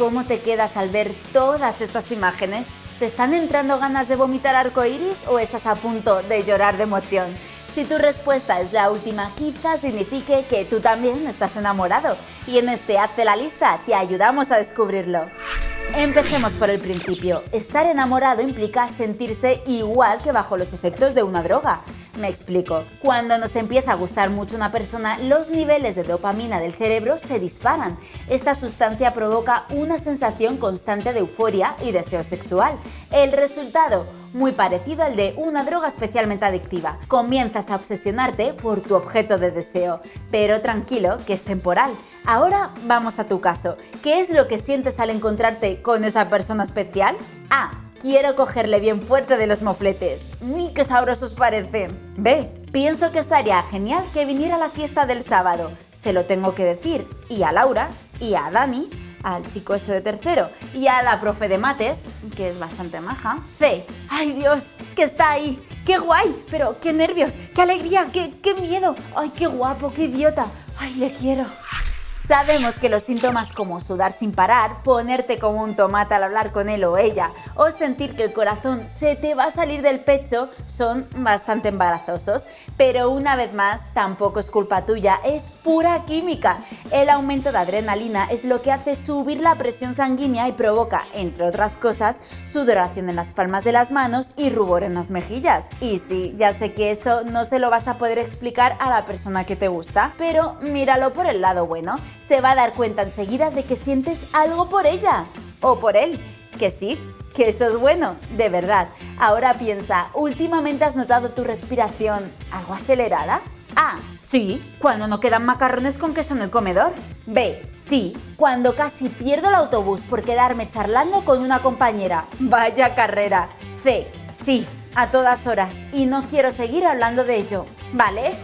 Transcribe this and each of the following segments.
cómo te quedas al ver todas estas imágenes? ¿Te están entrando ganas de vomitar arcoiris o estás a punto de llorar de emoción? Si tu respuesta es la última, quizás signifique que tú también estás enamorado y en este Hazte la lista te ayudamos a descubrirlo. Empecemos por el principio. Estar enamorado implica sentirse igual que bajo los efectos de una droga. Me explico. Cuando nos empieza a gustar mucho una persona, los niveles de dopamina del cerebro se disparan. Esta sustancia provoca una sensación constante de euforia y deseo sexual. El resultado, muy parecido al de una droga especialmente adictiva. Comienzas a obsesionarte por tu objeto de deseo, pero tranquilo que es temporal. Ahora vamos a tu caso. ¿Qué es lo que sientes al encontrarte con esa persona especial? A. Quiero cogerle bien fuerte de los mofletes. ¡Uy, qué sabrosos parecen! B. Pienso que estaría genial que viniera a la fiesta del sábado. Se lo tengo que decir. Y a Laura, y a Dani, al chico ese de tercero, y a la profe de mates, que es bastante maja. C. ¡Ay Dios! ¡Que está ahí! ¡Qué guay! Pero qué nervios, qué alegría, qué, qué miedo. ¡Ay, qué guapo, qué idiota! ¡Ay, le quiero! Sabemos que los síntomas como sudar sin parar, ponerte como un tomate al hablar con él o ella, o sentir que el corazón se te va a salir del pecho son bastante embarazosos, pero una vez más tampoco es culpa tuya, es pura química. El aumento de adrenalina es lo que hace subir la presión sanguínea y provoca, entre otras cosas, sudoración en las palmas de las manos y rubor en las mejillas. Y sí, ya sé que eso no se lo vas a poder explicar a la persona que te gusta, pero míralo por el lado bueno se va a dar cuenta enseguida de que sientes algo por ella o por él. Que sí, que eso es bueno, de verdad. Ahora piensa, ¿últimamente has notado tu respiración algo acelerada? A. Sí, cuando no quedan macarrones con queso en el comedor. B. Sí, cuando casi pierdo el autobús por quedarme charlando con una compañera. Vaya carrera. C. Sí, a todas horas y no quiero seguir hablando de ello. ¿Vale?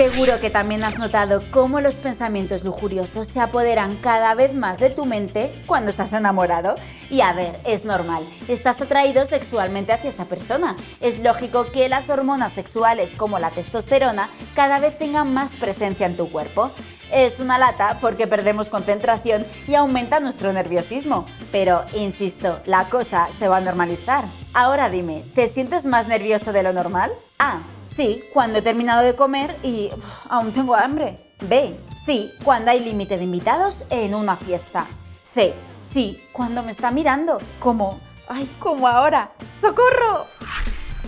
Seguro que también has notado cómo los pensamientos lujuriosos se apoderan cada vez más de tu mente cuando estás enamorado. Y a ver, es normal, estás atraído sexualmente hacia esa persona. Es lógico que las hormonas sexuales como la testosterona cada vez tengan más presencia en tu cuerpo. Es una lata porque perdemos concentración y aumenta nuestro nerviosismo. Pero, insisto, la cosa se va a normalizar. Ahora dime, ¿te sientes más nervioso de lo normal? A. Sí, cuando he terminado de comer y aún tengo hambre. B. Sí, cuando hay límite de invitados en una fiesta. C. Sí, cuando me está mirando. Como, ay, como ahora. ¡Socorro!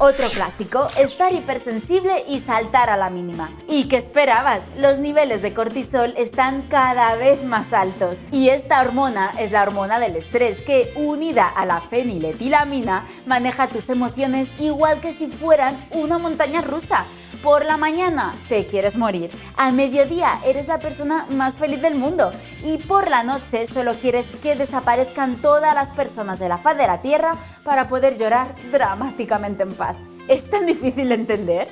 Otro clásico, estar hipersensible y saltar a la mínima. ¿Y qué esperabas? Los niveles de cortisol están cada vez más altos y esta hormona es la hormona del estrés que, unida a la feniletilamina, maneja tus emociones igual que si fueran una montaña rusa. Por la mañana te quieres morir, al mediodía eres la persona más feliz del mundo y por la noche solo quieres que desaparezcan todas las personas de la faz de la Tierra para poder llorar dramáticamente en paz. ¿Es tan difícil de entender?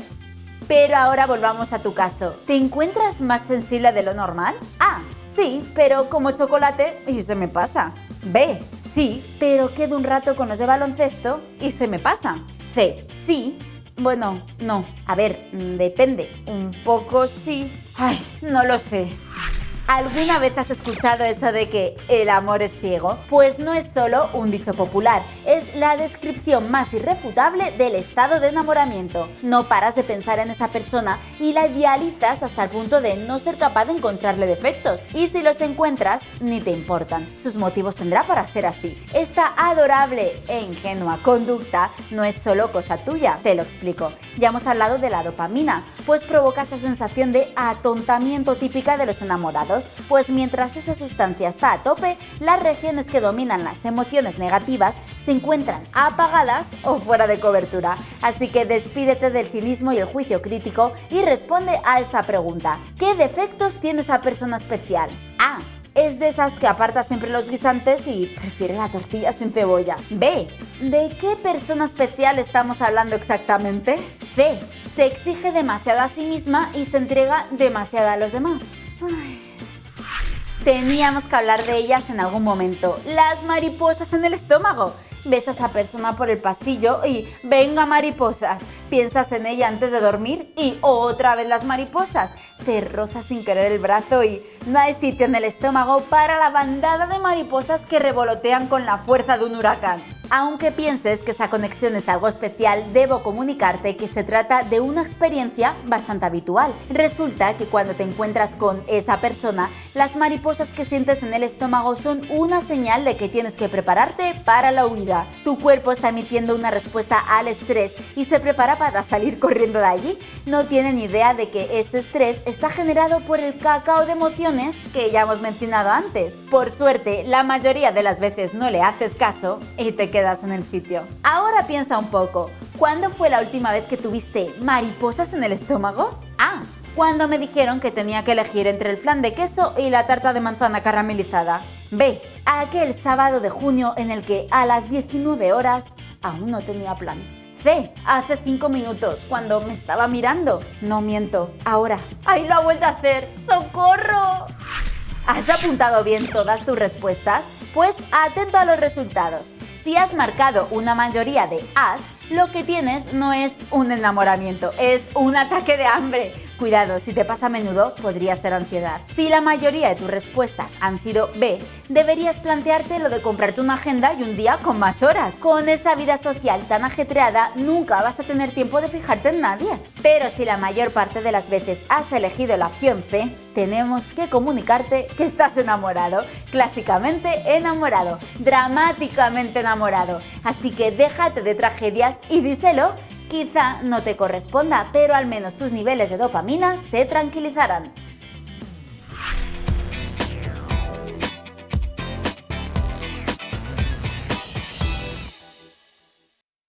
Pero ahora volvamos a tu caso. ¿Te encuentras más sensible de lo normal? A. Sí, pero como chocolate y se me pasa. B. Sí, pero quedo un rato con los de baloncesto y se me pasa. C. Sí, bueno, no. A ver, mm, depende. Un poco sí. Ay, no lo sé. ¿Alguna vez has escuchado eso de que el amor es ciego? Pues no es solo un dicho popular, es la descripción más irrefutable del estado de enamoramiento. No paras de pensar en esa persona y la idealizas hasta el punto de no ser capaz de encontrarle defectos. Y si los encuentras, ni te importan. Sus motivos tendrá para ser así. Esta adorable e ingenua conducta no es solo cosa tuya, te lo explico. Ya hemos hablado de la dopamina, pues provoca esa sensación de atontamiento típica de los enamorados pues mientras esa sustancia está a tope, las regiones que dominan las emociones negativas se encuentran apagadas o fuera de cobertura. Así que despídete del cinismo y el juicio crítico y responde a esta pregunta. ¿Qué defectos tiene esa persona especial? A. Es de esas que aparta siempre los guisantes y prefiere la tortilla sin cebolla. B. ¿De qué persona especial estamos hablando exactamente? C. Se exige demasiado a sí misma y se entrega demasiado a los demás. Teníamos que hablar de ellas en algún momento. Las mariposas en el estómago. ves a esa persona por el pasillo y venga mariposas, piensas en ella antes de dormir y otra vez las mariposas, te rozas sin querer el brazo y no hay sitio en el estómago para la bandada de mariposas que revolotean con la fuerza de un huracán. Aunque pienses que esa conexión es algo especial, debo comunicarte que se trata de una experiencia bastante habitual. Resulta que cuando te encuentras con esa persona, las mariposas que sientes en el estómago son una señal de que tienes que prepararte para la huida. Tu cuerpo está emitiendo una respuesta al estrés y se prepara para salir corriendo de allí. No tienen idea de que ese estrés está generado por el cacao de emociones que ya hemos mencionado antes. Por suerte, la mayoría de las veces no le haces caso y te quedas en el sitio. Ahora piensa un poco, ¿cuándo fue la última vez que tuviste mariposas en el estómago? Ah, cuando me dijeron que tenía que elegir entre el flan de queso y la tarta de manzana caramelizada. B. Aquel sábado de junio en el que a las 19 horas aún no tenía plan. C. Hace 5 minutos, cuando me estaba mirando. No miento, ahora. ¡Ay, lo ha vuelto a hacer! ¡Socorro! ¿Has apuntado bien todas tus respuestas? Pues atento a los resultados. Si has marcado una mayoría de As, lo que tienes no es un enamoramiento, es un ataque de hambre. Cuidado, si te pasa a menudo, podría ser ansiedad. Si la mayoría de tus respuestas han sido B, deberías plantearte lo de comprarte una agenda y un día con más horas. Con esa vida social tan ajetreada, nunca vas a tener tiempo de fijarte en nadie. Pero si la mayor parte de las veces has elegido la opción C, tenemos que comunicarte que estás enamorado. Clásicamente enamorado, dramáticamente enamorado. Así que déjate de tragedias y díselo Quizá no te corresponda, pero al menos tus niveles de dopamina se tranquilizarán.